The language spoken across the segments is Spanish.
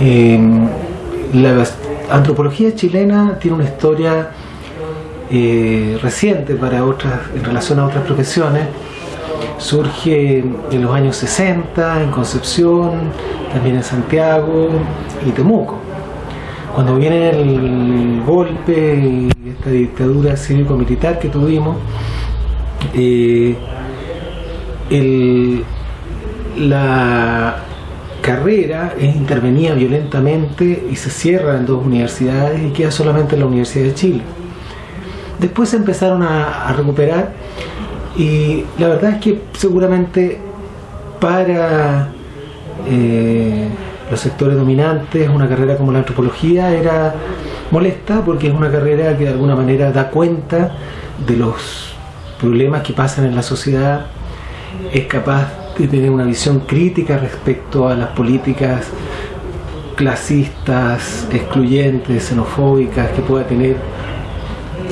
Eh, la antropología chilena tiene una historia eh, reciente para otras, en relación a otras profesiones. Surge en los años 60 en Concepción, también en Santiago y Temuco. Cuando viene el golpe y esta dictadura cívico-militar que tuvimos, eh, la carrera es intervenida violentamente y se cierra en dos universidades y queda solamente en la Universidad de Chile. Después se empezaron a, recuperar y la verdad es que seguramente para eh, los sectores dominantes una carrera como la antropología era molesta porque es una carrera que de alguna manera da cuenta de los problemas que pasan en la sociedad, es capaz de tener una visión crítica respecto a las políticas clasistas, excluyentes, xenofóbicas que pueda tener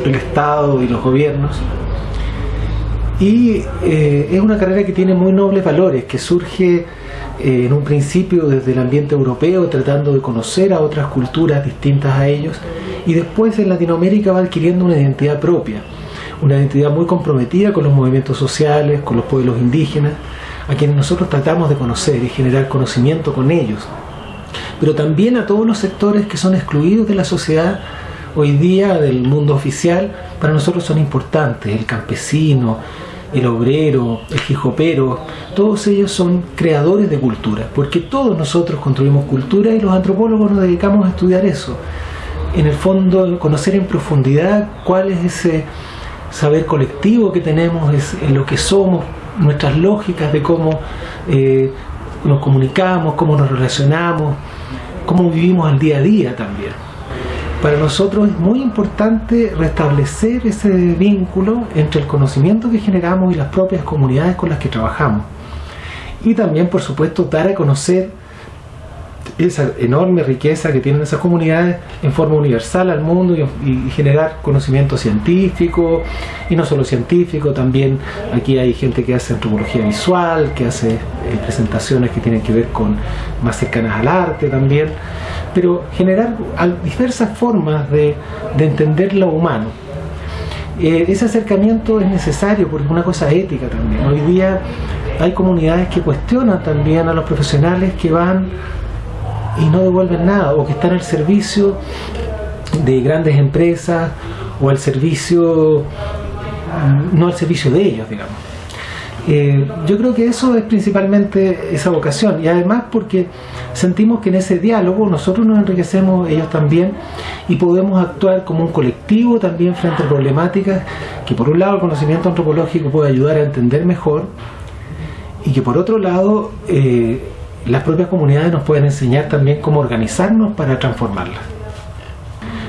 el Estado y los gobiernos. Y eh, es una carrera que tiene muy nobles valores, que surge eh, en un principio desde el ambiente europeo, tratando de conocer a otras culturas distintas a ellos, y después en Latinoamérica va adquiriendo una identidad propia, una identidad muy comprometida con los movimientos sociales, con los pueblos indígenas, a quienes nosotros tratamos de conocer y generar conocimiento con ellos, pero también a todos los sectores que son excluidos de la sociedad hoy día del mundo oficial, para nosotros son importantes, el campesino, el obrero, el jijopero, todos ellos son creadores de cultura, porque todos nosotros construimos cultura y los antropólogos nos dedicamos a estudiar eso. En el fondo, conocer en profundidad cuál es ese saber colectivo que tenemos, es, lo que somos, nuestras lógicas de cómo eh, nos comunicamos, cómo nos relacionamos, cómo vivimos el día a día también. Para nosotros es muy importante restablecer ese vínculo entre el conocimiento que generamos y las propias comunidades con las que trabajamos. Y también, por supuesto, dar a conocer esa enorme riqueza que tienen esas comunidades en forma universal al mundo y, generar conocimiento científico y no solo científico, también aquí hay gente que hace antropología visual, que hace eh, presentaciones que tienen que ver con más cercanas al arte también, pero generar diversas formas de, entender lo humano. Eh, ese acercamiento es necesario porque es una cosa ética también. Hoy día hay comunidades que cuestionan también a los profesionales que van y no devuelven nada o que están al servicio de grandes empresas o al servicio, no al servicio de ellos, digamos. Eh, yo creo que eso es principalmente esa vocación y además porque sentimos que en ese diálogo nosotros nos enriquecemos, ellos también, y podemos actuar como un colectivo también frente a problemáticas que por un lado el conocimiento antropológico puede ayudar a entender mejor y que por otro lado eh, las propias comunidades nos pueden enseñar también cómo organizarnos para transformarlas.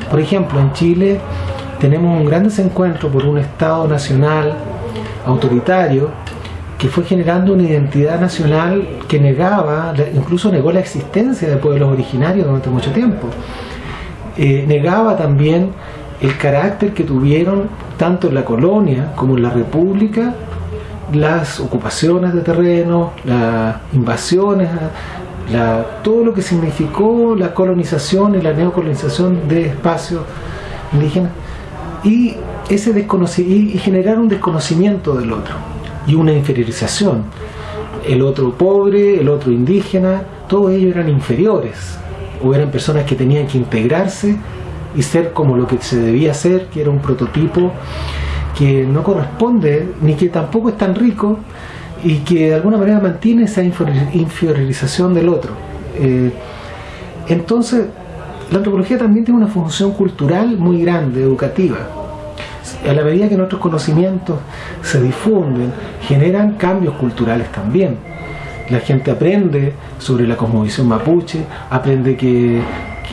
Por ejemplo, en Chile tenemos un gran desencuentro por un Estado nacional autoritario que fue generando una identidad nacional que negaba, incluso negó la existencia de pueblos originarios durante mucho tiempo. Eh, negaba también el carácter que tuvieron tanto en la colonia como en la república las ocupaciones de terreno, las invasiones, todo lo que significó la colonización y la neocolonización de espacios indígenas y, ese y generar un desconocimiento del otro y una inferiorización. El otro pobre, el otro indígena, todos ellos eran inferiores o eran personas que tenían que integrarse y ser como lo que se debía ser, que era un prototipo que no corresponde ni que tampoco es tan rico y que de alguna manera mantiene esa inferiorización del otro. Eh, entonces, la antropología también tiene una función cultural muy grande, educativa. A la medida que nuestros conocimientos se difunden, generan cambios culturales también. La gente aprende sobre la cosmovisión mapuche, aprende que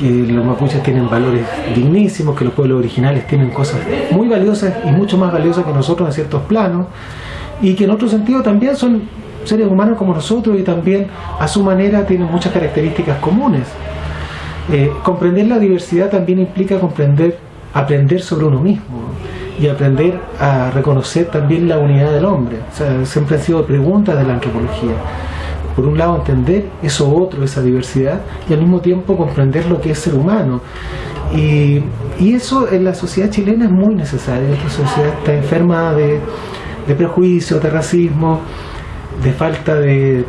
que los mapuches tienen valores dignísimos, que los pueblos originales tienen cosas muy valiosas y mucho más valiosas que nosotros en ciertos planos, y que en otro sentido también son seres humanos como nosotros y también a su manera tienen muchas características comunes. Eh, comprender la diversidad también implica comprender, aprender sobre uno mismo y aprender a reconocer también la unidad del hombre. O sea, siempre han sido preguntas de la antropología. Por un lado entender eso otro, esa diversidad, y al mismo tiempo comprender lo que es ser humano. Y, eso en la sociedad chilena es muy necesario. Esta sociedad está enferma de, de prejuicio, de racismo, de falta de,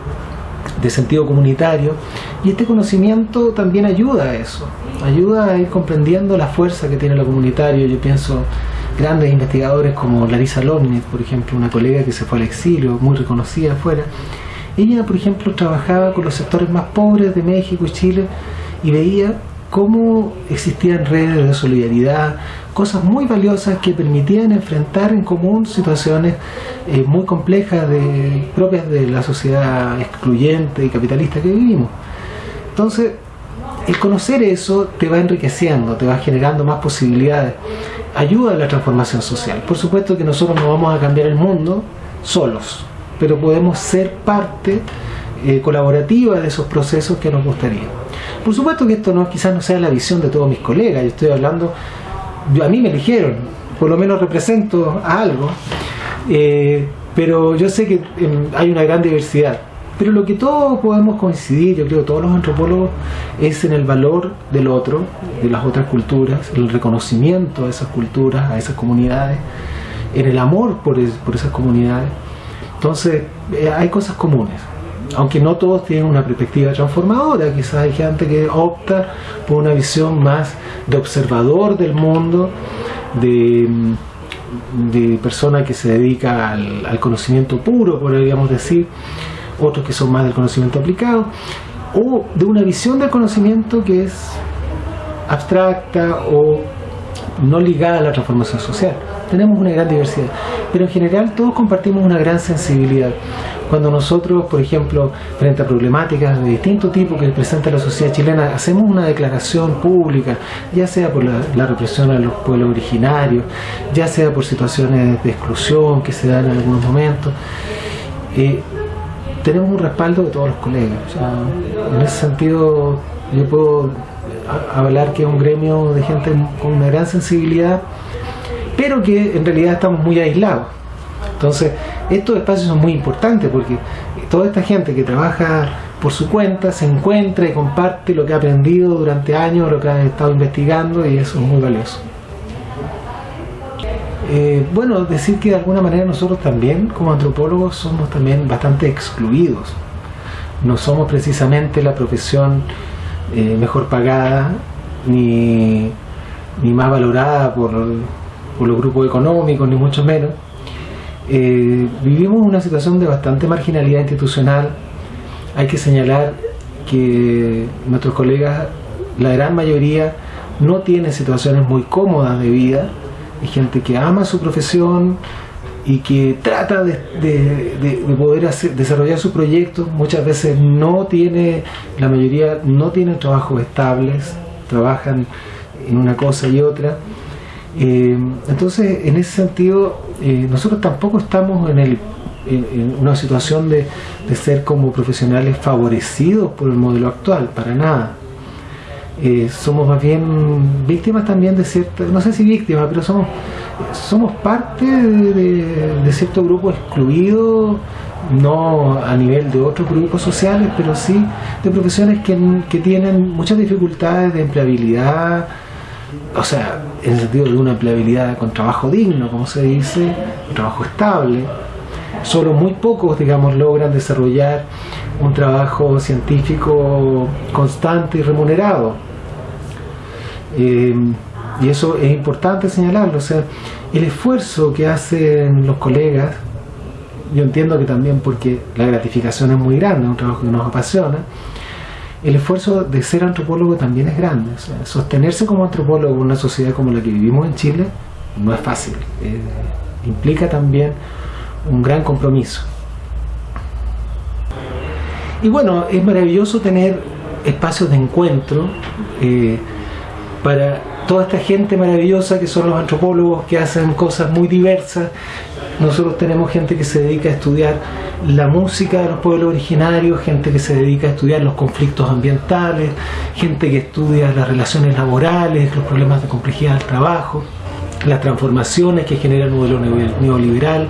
de sentido comunitario. Y este conocimiento también ayuda a eso, ayuda a ir comprendiendo la fuerza que tiene lo comunitario. Yo pienso grandes investigadores como Larisa Lomnitz, por ejemplo, una colega que se fue al exilio, muy reconocida afuera. Ella, por ejemplo, trabajaba con los sectores más pobres de México y Chile y veía cómo existían redes de solidaridad, cosas muy valiosas que permitían enfrentar en común situaciones eh, muy complejas de, propias de la sociedad excluyente y capitalista que vivimos. Entonces, el conocer eso te va enriqueciendo, te va generando más posibilidades, ayuda a la transformación social. Por supuesto que nosotros no vamos a cambiar el mundo solos, pero podemos ser parte eh, colaborativa de esos procesos que nos gustaría. Por supuesto que esto no quizás no sea la visión de todos mis colegas, yo estoy hablando, a mí me eligieron, por lo menos represento a algo, eh, pero yo sé que em, hay una gran diversidad. Pero lo que todos podemos coincidir, yo creo todos los antropólogos, es en el valor del otro, de las otras culturas, el reconocimiento a esas culturas, a esas comunidades, en el amor por, por esas comunidades. Entonces, eh, hay cosas comunes aunque no todos tienen una perspectiva transformadora, quizás hay gente que opta por una visión más de observador del mundo, de, de persona que se dedica al, conocimiento puro, podríamos decir, otros que son más del conocimiento aplicado, o de una visión del conocimiento que es abstracta o no ligada a la transformación social. Tenemos una gran diversidad, pero en general todos compartimos una gran sensibilidad. Cuando nosotros, por ejemplo, frente a problemáticas de distinto tipo que presenta la sociedad chilena, hacemos una declaración pública, ya sea por la, represión a los pueblos originarios, ya sea por situaciones de exclusión que se dan en algunos momentos, eh, tenemos un respaldo de todos los colegas. en ese sentido, yo puedo hablar que es un gremio de gente con una gran sensibilidad, pero que en realidad estamos muy aislados. Entonces, estos espacios son muy importantes porque toda esta gente que trabaja por su cuenta se encuentra y comparte lo que ha aprendido durante años, lo que ha estado investigando y eso es muy valioso. Eh, bueno, decir que de alguna manera nosotros también como antropólogos somos también bastante excluidos. No somos precisamente la profesión eh, mejor pagada ni, más valorada por, los grupos económicos, ni mucho menos eh, vivimos una situación de bastante marginalidad institucional. Hay que señalar que nuestros colegas, la gran mayoría, no tienen situaciones muy cómodas de vida. Hay gente que ama su profesión y que trata de, poder desarrollar sus proyectos. Muchas veces no tiene, la mayoría no tienen trabajos estables, trabajan en una cosa y otra. Eh, entonces, en ese sentido, eh, nosotros tampoco estamos en, el, en, una situación de, ser como profesionales favorecidos por el modelo actual, para nada. Eh, somos más bien víctimas también de cierta, no sé si víctimas, pero somos, somos parte de, cierto grupo excluido, no a nivel de otros grupos sociales, pero sí de profesiones que, que tienen muchas dificultades de empleabilidad, o sea, en el sentido de una empleabilidad con trabajo digno, como se dice, un trabajo estable. Solo muy pocos, digamos, logran desarrollar un trabajo científico constante y remunerado. Eh, y eso es importante señalarlo. O sea, el esfuerzo que hacen los colegas, yo entiendo que también porque la gratificación es muy grande, es un trabajo que nos apasiona, el esfuerzo de ser antropólogo también es grande. sostenerse como antropólogo en una sociedad como la que vivimos en Chile no es fácil. Eh, implica también un gran compromiso. Y bueno, es maravilloso tener espacios de encuentro eh, para toda esta gente maravillosa que son los antropólogos que hacen cosas muy diversas. Nosotros tenemos gente que se dedica a estudiar la música de los pueblos originarios, gente que se dedica a estudiar los conflictos ambientales, gente que estudia las relaciones laborales, los problemas de complejidad del trabajo, las transformaciones que genera el modelo neoliberal.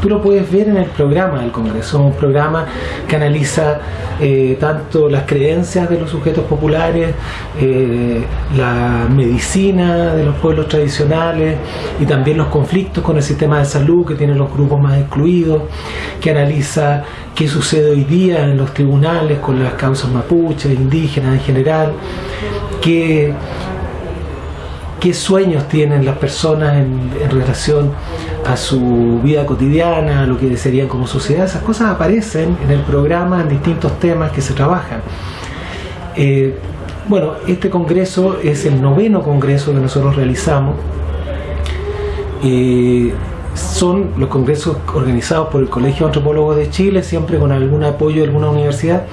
Tú lo puedes ver en el programa del Congreso, un programa que analiza eh, tanto las creencias de los sujetos populares, eh, la medicina de los pueblos tradicionales y también los conflictos con el sistema de salud que tienen los grupos más excluidos, que analiza qué sucede hoy día en los tribunales con las causas mapuches, indígenas en general, qué qué sueños tienen las personas en, relación a su vida cotidiana, a lo que desearían como sociedad. Esas cosas aparecen en el programa en distintos temas que se trabajan. Eh, bueno, este congreso es el noveno congreso que nosotros realizamos. Eh, son los congresos organizados por el Colegio de Antropólogos de Chile, siempre con algún apoyo de alguna universidad.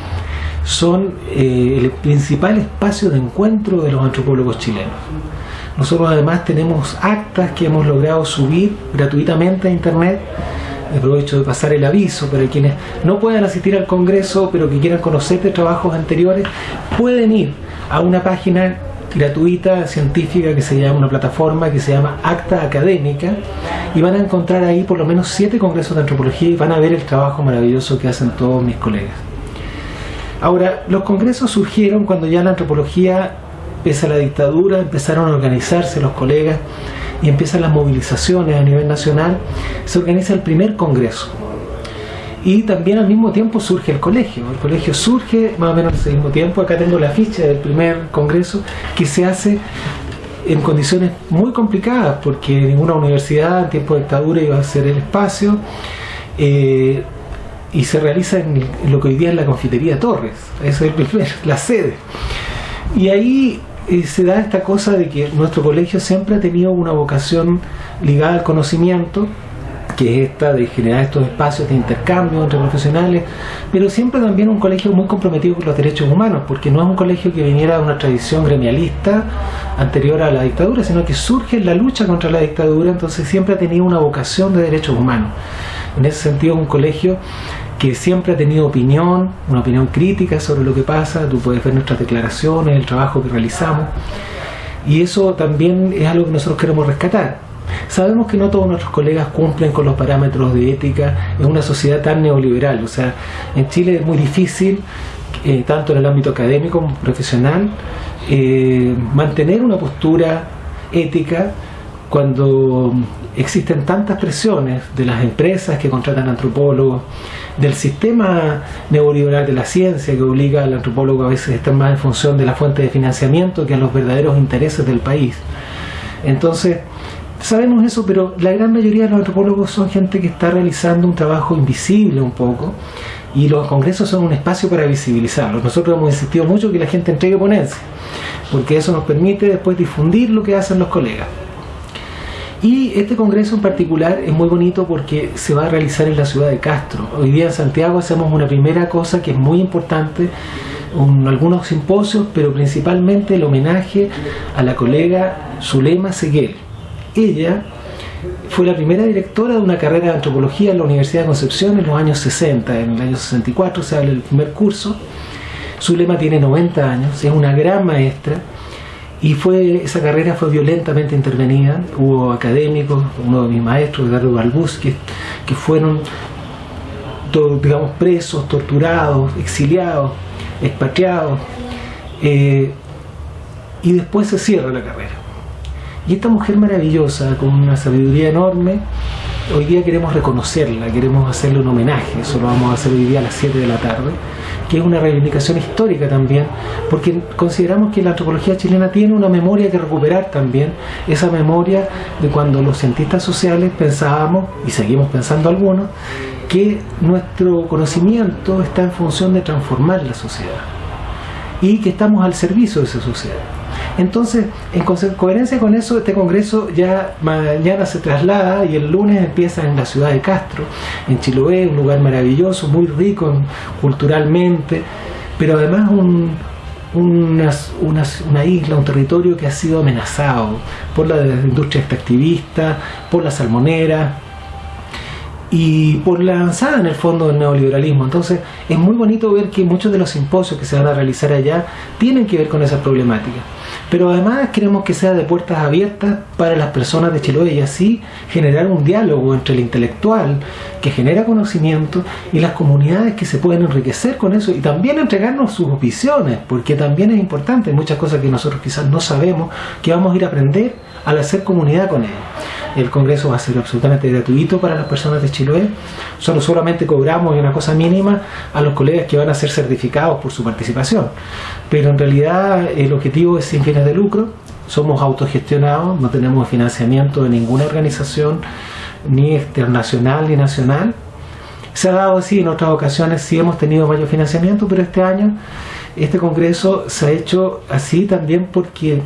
Son eh, el principal espacio de encuentro de los antropólogos chilenos. Nosotros además tenemos actas que hemos logrado subir gratuitamente a internet. Aprovecho de pasar el aviso para quienes no puedan asistir al Congreso pero que quieran conocer de trabajos anteriores, pueden ir a una página gratuita científica que se llama, una plataforma que se llama Acta Académica y van a encontrar ahí por lo menos siete congresos de antropología y van a ver el trabajo maravilloso que hacen todos mis colegas. Ahora, los congresos surgieron cuando ya la antropología empieza la dictadura, empezaron a organizarse los colegas y empiezan las movilizaciones a nivel nacional, se organiza el primer congreso. Y también al mismo tiempo surge el colegio. El colegio surge más o menos al mismo tiempo. Acá tengo la ficha del primer congreso que se hace en condiciones muy complicadas porque ninguna universidad en tiempo de dictadura iba a ser el espacio. Eh, y se realiza en, lo que hoy día es la confitería Torres, esa es el la sede. Y ahí se da esta cosa de que nuestro colegio siempre ha tenido una vocación ligada al conocimiento, que es esta de generar estos espacios de intercambio entre profesionales, pero siempre también un colegio muy comprometido con los derechos humanos, porque no es un colegio que viniera de una tradición gremialista anterior a la dictadura, sino que surge en la lucha contra la dictadura, entonces siempre ha tenido una vocación de derechos humanos. En ese sentido, un colegio que siempre ha tenido opinión, una opinión crítica sobre lo que pasa, tú puedes ver nuestras declaraciones, el trabajo que realizamos, y eso también es algo que nosotros queremos rescatar. Sabemos que no todos nuestros colegas cumplen con los parámetros de ética en una sociedad tan neoliberal, o sea, en Chile es muy difícil, eh, tanto en el ámbito académico como profesional, eh, mantener una postura ética cuando existen tantas presiones de las empresas que contratan antropólogos, del sistema neoliberal de la ciencia que obliga al antropólogo a veces a estar más en función de la fuente de financiamiento que a los verdaderos intereses del país. Entonces, sabemos eso, pero la gran mayoría de los antropólogos son gente que está realizando un trabajo invisible un poco y los congresos son un espacio para visibilizarlos. Nosotros hemos insistido mucho que la gente entregue ponencia, porque eso nos permite después difundir lo que hacen los colegas. Y este congreso en particular es muy bonito porque se va a realizar en la ciudad de Castro. Hoy día en Santiago hacemos una primera cosa que es muy importante, algunos simposios, pero principalmente el homenaje a la colega Zulema Seguel. Ella fue la primera directora de una carrera de antropología en la Universidad de Concepción en los años 60, en el año 64 se habla del primer curso. Zulema tiene 90 años, es una gran maestra y fue, esa carrera fue violentamente intervenida. Hubo académicos, uno de mis maestros, Eduardo Balbus, que, fueron digamos, presos, torturados, exiliados, expatriados. Eh, y después se cierra la carrera. Y esta mujer maravillosa, con una sabiduría enorme, hoy día queremos reconocerla, queremos hacerle un homenaje, eso lo vamos a hacer hoy día a las 7 de la tarde que es una reivindicación histórica también, porque consideramos que la antropología chilena tiene una memoria que recuperar también, esa memoria de cuando los cientistas sociales pensábamos, y seguimos pensando algunos, que nuestro conocimiento está en función de transformar la sociedad y que estamos al servicio de esa sociedad. Entonces, en coherencia con eso, este congreso ya mañana se traslada y el lunes empieza en la ciudad de Castro, en Chiloé, un lugar maravilloso, muy rico culturalmente, pero además una, isla, un territorio que ha sido amenazado por la industria extractivista, por la salmonera, y por la avanzada en el fondo del neoliberalismo. Entonces es muy bonito ver que muchos de los simposios que se van a realizar allá tienen que ver con esa problemática. Pero además queremos que sea de puertas abiertas para las personas de Chiloé y así generar un diálogo entre el intelectual que genera conocimiento y las comunidades que se pueden enriquecer con eso y también entregarnos sus visiones, porque también es importante, muchas cosas que nosotros quizás no sabemos, que vamos a ir a aprender al hacer comunidad con ellos. El congreso va a ser absolutamente gratuito para las personas de Chiloé. Solo solamente cobramos una cosa mínima a los colegas que van a ser certificados por su participación. Pero en realidad el objetivo es sin fines de lucro. Somos autogestionados, no tenemos financiamiento de ninguna organización, ni internacional ni nacional. Se ha dado así en otras ocasiones, sí hemos tenido mayor financiamiento, pero este año este congreso se ha hecho así también porque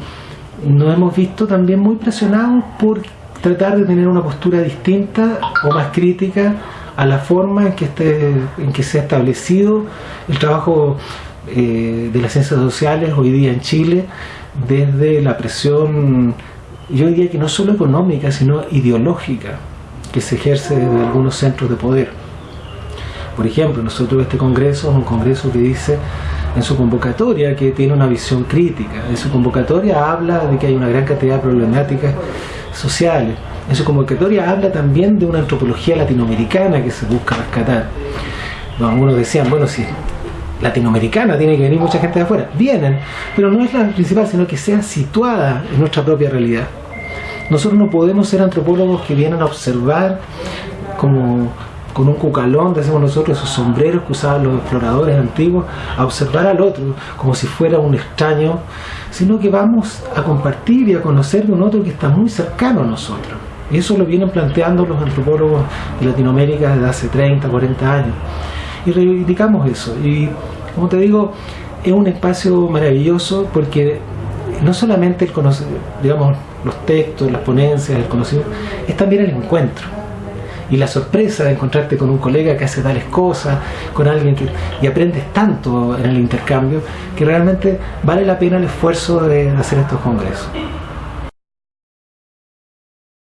nos hemos visto también muy presionados por tratar de tener una postura distinta o más crítica a la forma en que, este, en que se ha establecido el trabajo eh, de las ciencias sociales hoy día en Chile desde la presión, yo diría que no solo económica, sino ideológica que se ejerce desde algunos centros de poder. Por ejemplo, nosotros este congreso es un congreso que dice en su convocatoria que tiene una visión crítica. En su convocatoria habla de que hay una gran cantidad de problemáticas sociales. En su convocatoria habla también de una antropología latinoamericana que se busca rescatar. Algunos decían, bueno, si latinoamericana tiene que venir mucha gente de afuera. Vienen, pero no es la principal, sino que sea situada en nuestra propia realidad. Nosotros no podemos ser antropólogos que vienen a observar como con un cucalón, decimos nosotros, esos sombreros que usaban los exploradores antiguos, a observar al otro como si fuera un extraño, sino que vamos a compartir y a conocer de un otro que está muy cercano a nosotros. Y eso lo vienen planteando los antropólogos de Latinoamérica desde hace 30, 40 años. Y reivindicamos eso. Y como te digo, es un espacio maravilloso porque no solamente el digamos, los textos, las ponencias, el conocimiento, es también el encuentro y la sorpresa de encontrarte con un colega que hace tales cosas, con alguien que y aprendes tanto en el intercambio que realmente vale la pena el esfuerzo de hacer estos congresos.